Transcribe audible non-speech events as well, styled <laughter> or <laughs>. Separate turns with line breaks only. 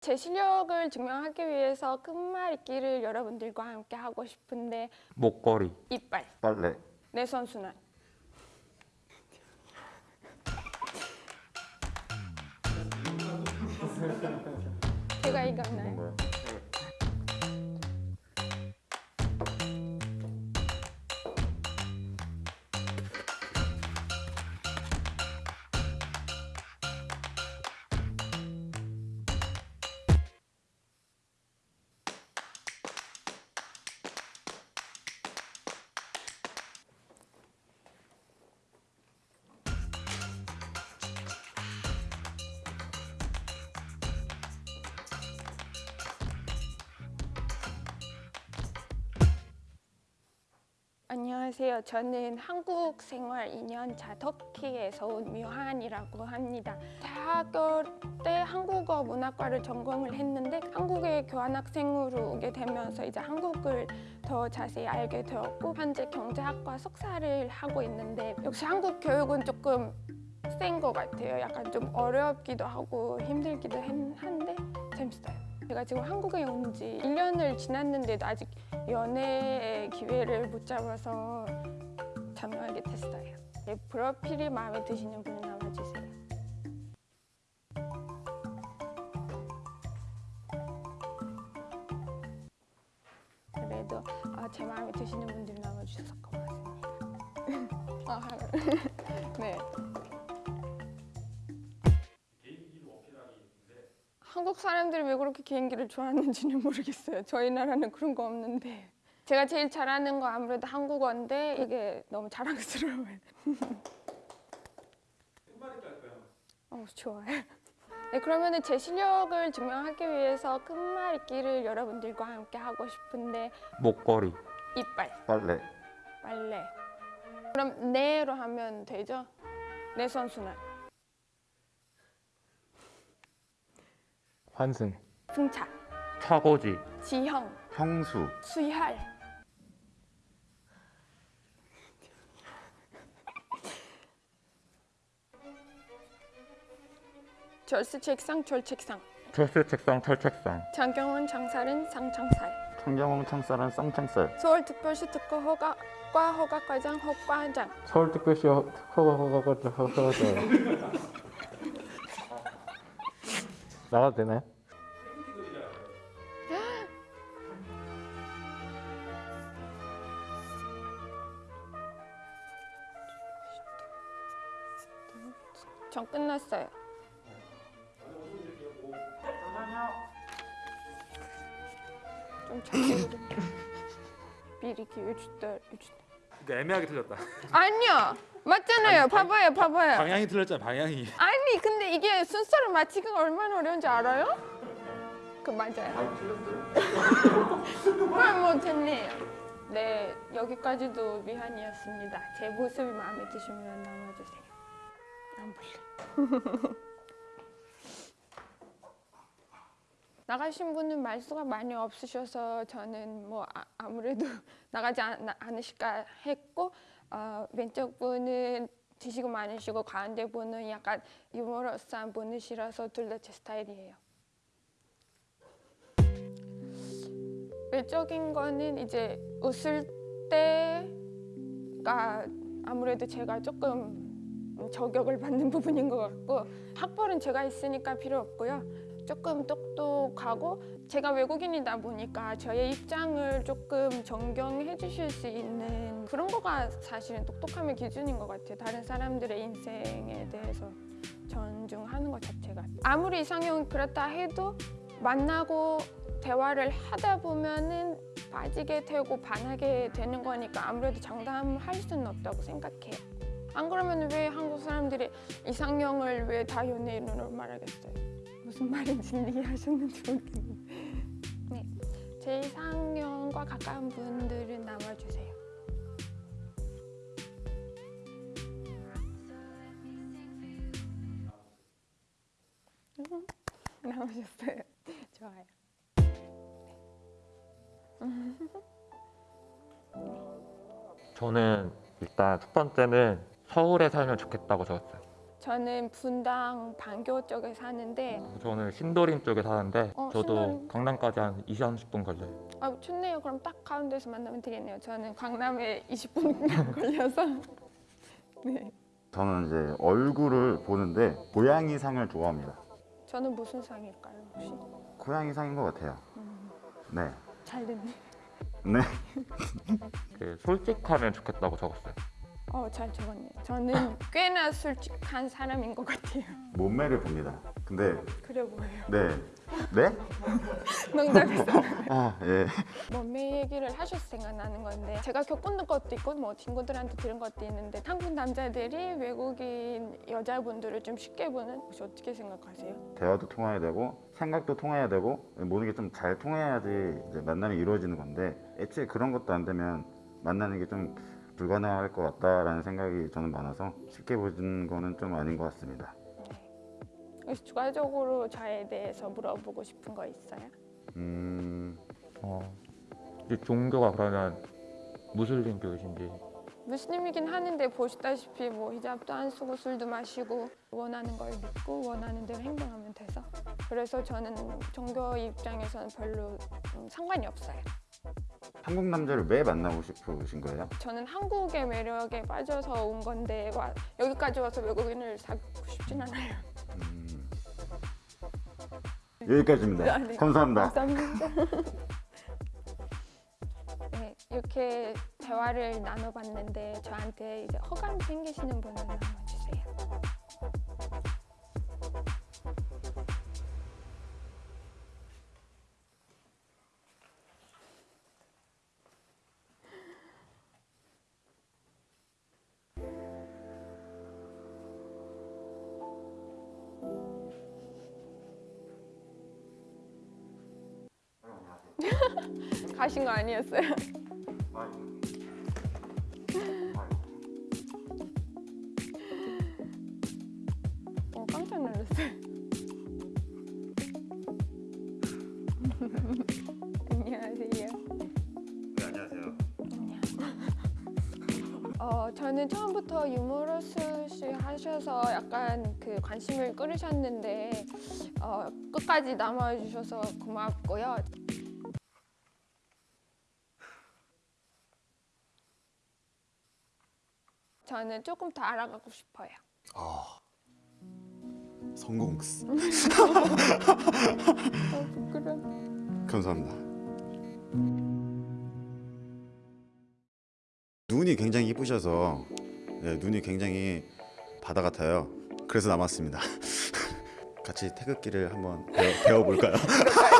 제 실력을 증명하기 위해서 끝말잇기를 여러분들과 함께 하고 싶은데
목걸이,
이빨,
빨래,
내 선순환. 제가 이겼나요? 안녕하세요. 저는 한국 생활 2년 차 터키에서 온 묘한이라고 합니다. 대학교 때 한국어 문학과를 전공을 했는데 한국에 교환학생으로 오게 되면서 이제 한국을 더 자세히 알게 되었고 현재 경제학과 석사를 하고 있는데 역시 한국 교육은 조금 센 것 같아요. 약간 좀 어렵기도 하고 힘들기도 한- 한데 재밌어요. 제가 지금 한국에 온 지 1년을 지났는데도 아직 연애 기회를 못 잡아서 전화하게 됐어요. 제 프로필이 마음에 드시는 분은 남아주세요. 그래도 아, 제 마음에 드시는 분들이 남아주셔서 고맙습니다. <laughs> 아, <laughs> 네. 한국 사람들이 왜 그렇게 개인기를 좋아하는지는 <laughs> 모르겠어요. 저희 나라는 그런 거 없는데. 제가 제일 잘하는 거 아무래도 한국어인데 이게 너무 자랑스러워요. 어, 좋아요. 네, 그러면은 제 실력을 증명하기 위해서 끝말잇기를 여러분들과 함께 하고 싶은데
목걸이,
이빨,
빨래,
빨래. 그럼 네로 하면 되죠? 내 선순환,
환승,
승차,
차고지,
지형,
형수,
수혈. 절스 책상, 졸 책상.
철수 책상, 철책상,
장경원 장살은 상창살.
청경홍 창살은 쌍창살,
서울특별시 특허 허가 과 허가과장 허과장.
서울특별시 허가허가허가 나가도 되나요?
전 끝났어요. 좀 자세히 미리 기회 주다
애매하게 틀렸다. <laughs>
아니요 맞잖아요. 봐봐요, 봐봐요.
방향이 틀렸잖아. 방향이.
아니 근데 이게 순서를 맞히기가 얼마나 어려운지 알아요? 그 맞아요. <laughs> 그럼 뭐 됐네요. 네 여기까지도 미한이었습니다. 제 모습이 마음에 드시면 남아주세요. 안 볼래. <laughs> 나가신 분은 말수가 많이 없으셔서 저는 뭐 아, 무래도 <laughs> 나가지 않, 않으실까 했고 어, 왼쪽 분은 지식이 많으시고 가운데 분은 약간 유머러스한 분이시라서 둘 다 제 스타일이에요. 외적인 거는 이제 웃을 때가 아무래도 제가 조금 저격을 받는 <laughs> 부분인 것 같고 학벌은 제가 있으니까 필요 없고요. 조금 똑똑하고 제가 외국인이다 보니까 저의 입장을 조금 존경해 주실 수 있는 그런 거가 사실은 똑똑함의 기준인 것 같아요. 다른 사람들의 인생에 대해서 존중하는 것 자체가 아무리 이상형이 그렇다 해도 만나고 대화를 하다 보면은 빠지게 되고 반하게 되는 거니까 아무래도 장담할 수는 없다고 생각해요. 안 그러면 왜 한국 사람들이 이상형을 왜 다 연예인으로 말하겠어요? 무슨 말인지 이해하셨는지 모르겠는데. 네, 제 이상형과 가까운 분들은 남아주세요. 음, 남으셨어요. <laughs> 좋아요.
저는 일단 첫 번째는 서울에 살면 좋겠다고 적었어요.
저는 분당 반교 쪽에 사는데
저는 신도림 쪽에 사는데
어,
저도
신도림.
강남까지 한 20, 30분 걸려요.
아 좋네요. 그럼 딱 가운데서 만나면 되겠네요. 저는 강남에 20분 <laughs> 걸려서 <laughs> 네.
저는 이제 얼굴을 보는데 고양이 상을 좋아합니다.
저는 무슨 상일까요 혹시?
고양이 상인 것 같아요. 네.
잘 됐네.
네.
그 솔직하면 좋겠다고 적었어요.
어 잘 적었네요. 저는 <laughs> 꽤나 솔직한 사람인 것 같아요.
몸매를 봅니다. 근데
그래 보여요.
네. 네? <laughs>
농담했어. <laughs>
아, 예.
몸매 얘기를 하셔서 생각나는 건데 제가 겪은 것도 있고 뭐 친구들한테 들은 것도 있는데 한국 남자들이 외국인 여자분들을 좀 쉽게 보는 혹시 어떻게 생각하세요?
대화도 통해야 되고 생각도 통해야 되고 모든 게 좀 잘 통해야지 이제 만남이 이루어지는 건데 애초에 그런 것도 안 되면 만나는 게좀 불가능할 것 같다라는 생각이 저는 많아서 쉽게 보는 거는 좀 아닌 것 같습니다.
추가적으로 저에 대해서 물어보고 싶은 거 있어요?
음,
어, 이 종교가 그러면 무슬림교이신지
무슬림이긴 하는데 보시다시피 뭐 히잡도 안 쓰고 술도 마시고 원하는 걸 믿고 원하는 대로 행동하면 돼서 그래서 저는 종교 입장에서는 별로 음, 상관이 없어요.
한국 남자를 왜 만나고 싶으신 거예요?
저는 한국의 매력에 빠져서 온 건데 와, 여기까지 와서 외국인을 사귀고 싶진 않아요.
음, 여기까지입니다.
아, 네.
감사합니다.
감사합니다. <laughs> 네, 이렇게 대화를 나눠봤는데 저한테 이제 허감 생기시는 분은 <laughs> 가신 거 아니었어요? <laughs> 어, 깜짝 놀랐어요. <laughs> 안녕하세요.
네, 안녕하세요.
안녕. 어, 저는 처음부터 유머러스 하셔서 약간 그 관심을 끌으셨는데 어, 끝까지 남아주셔서 고맙고요. 저는 조금 더 알아가고 싶어요.
성공.
어, 부끄러워.
감사합니다. 눈이 굉장히 이쁘셔서 네, 눈이 굉장히 바다 같아요. 그래서 남았습니다. <laughs> 같이 태극기를 한번 배워, 배워볼까요? <laughs>